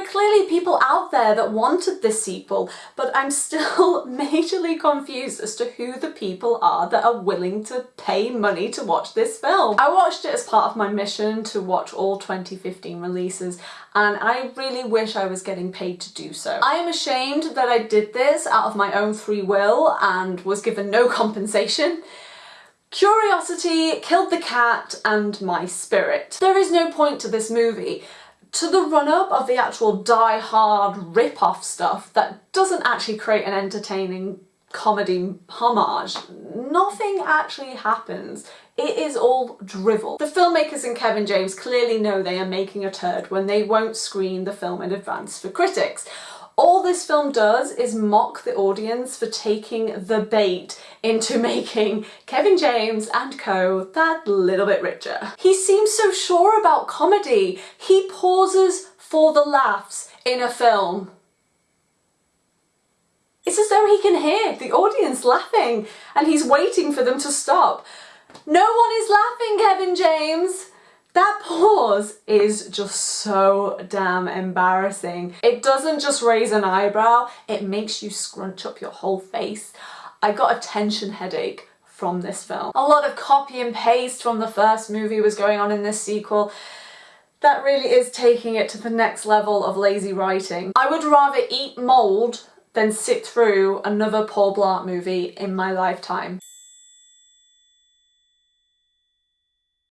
are clearly people out there that wanted this sequel, but I'm still majorly confused as to who the people are that are willing to pay money to watch this film. I watched it as part of my mission to watch all 2015 releases and I really wish I was getting paid to do so. I am ashamed that I did this out of my own free will and was given no compensation. Curiosity killed the cat and my spirit. There is no point to this movie. To the run-up of the actual die-hard rip-off stuff that doesn't actually create an entertaining comedy homage, nothing actually happens. It is all drivel. The filmmakers and Kevin James clearly know they are making a turd when they won't screen the film in advance for critics. All this film does is mock the audience for taking the bait into making Kevin James and co that little bit richer. He seems so sure about comedy. He pauses for the laughs in a film. It's as though he can hear the audience laughing and he's waiting for them to stop. No one is laughing, Kevin James! That pause is just so damn embarrassing. It doesn't just raise an eyebrow, it makes you scrunch up your whole face. I got a tension headache from this film. A lot of copy and paste from the first movie was going on in this sequel. That really is taking it to the next level of lazy writing. I would rather eat mould than sit through another Paul Blart movie in my lifetime.